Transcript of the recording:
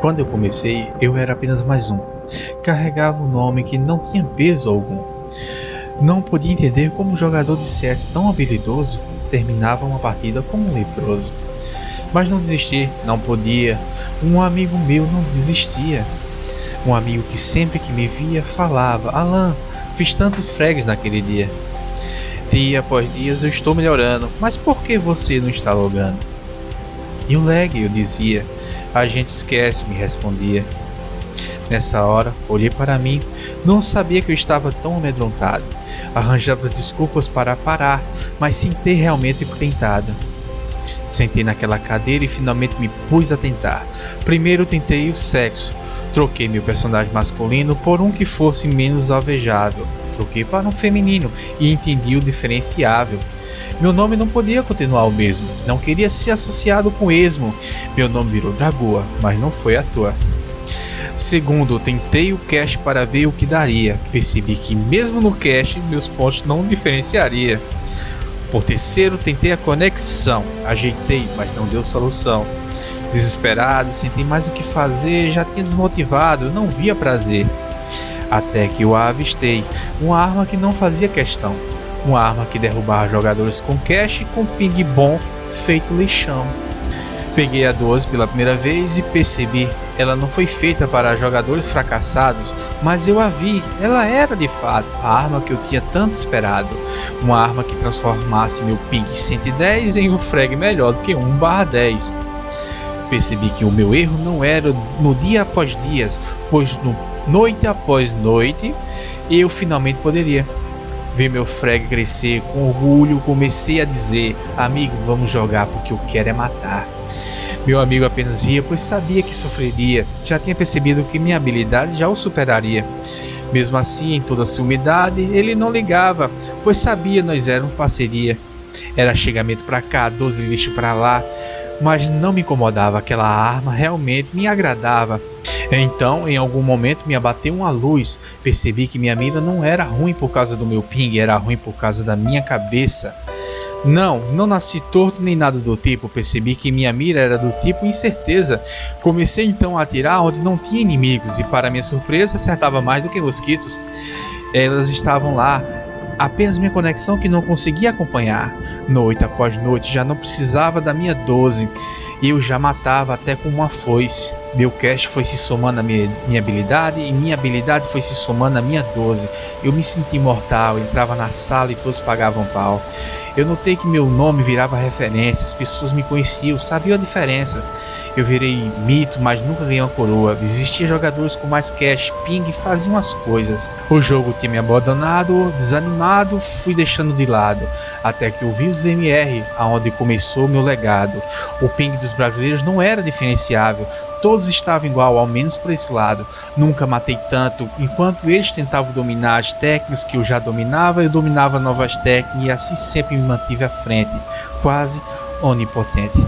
Quando eu comecei, eu era apenas mais um. Carregava um nome que não tinha peso algum. Não podia entender como um jogador de CS tão habilidoso terminava uma partida como um leproso. Mas não desisti, não podia. Um amigo meu não desistia. Um amigo que sempre que me via falava: Alan, fiz tantos frags naquele dia. Dia após dia eu estou melhorando, mas por que você não está logando? E o lag, eu dizia. A gente esquece, me respondia. Nessa hora, olhei para mim, não sabia que eu estava tão amedrontado. Arranjava desculpas para parar, mas sem ter realmente tentado. Sentei naquela cadeira e finalmente me pus a tentar. Primeiro tentei o sexo. Troquei meu personagem masculino por um que fosse menos alvejável. Troquei para um feminino e entendi o diferenciável. Meu nome não podia continuar o mesmo, não queria ser associado com esmo. Meu nome virou Dragoa, mas não foi à toa. Segundo, tentei o cache para ver o que daria. Percebi que mesmo no cache meus pontos não diferenciaria. Por terceiro, tentei a conexão. Ajeitei, mas não deu solução. Desesperado, senti mais o que fazer, já tinha desmotivado, não via prazer. Até que a avistei, uma arma que não fazia questão uma arma que derrubava jogadores com cash com ping bom feito lixão. Peguei a 12 pela primeira vez e percebi, ela não foi feita para jogadores fracassados, mas eu a vi, ela era de fato a arma que eu tinha tanto esperado, uma arma que transformasse meu ping 110 em um frag melhor do que 1/10. Percebi que o meu erro não era no dia após dias, pois no noite após noite eu finalmente poderia ver meu frag crescer com orgulho, comecei a dizer: Amigo, vamos jogar porque eu quero é matar. Meu amigo apenas ria, pois sabia que sofreria, já tinha percebido que minha habilidade já o superaria. Mesmo assim, em toda sua umidade, ele não ligava, pois sabia nós éramos parceria. Era chegamento para cá, 12 lixo para lá, mas não me incomodava, aquela arma realmente me agradava. Então, em algum momento me abateu uma luz. Percebi que minha mira não era ruim por causa do meu ping, era ruim por causa da minha cabeça. Não, não nasci torto nem nada do tipo. Percebi que minha mira era do tipo incerteza. Comecei então a atirar onde não tinha inimigos e, para minha surpresa, acertava mais do que mosquitos. Elas estavam lá, apenas minha conexão que não conseguia acompanhar. Noite após noite já não precisava da minha 12 e eu já matava até com uma foice. Meu cast foi se somando à minha, minha habilidade e minha habilidade foi se somando à minha 12. Eu me senti imortal, entrava na sala e todos pagavam pau. Eu notei que meu nome virava referência, as pessoas me conheciam, sabiam a diferença. Eu virei mito, mas nunca ganhei uma coroa. Existiam jogadores com mais cash, ping e faziam as coisas. O jogo tinha me abandonado, desanimado, fui deixando de lado. Até que eu vi os MR, aonde começou meu legado. O ping dos brasileiros não era diferenciável, todos estavam igual, ao menos por esse lado. Nunca matei tanto, enquanto eles tentavam dominar as técnicas que eu já dominava, eu dominava novas técnicas e assim sempre mantive à frente, quase onipotente.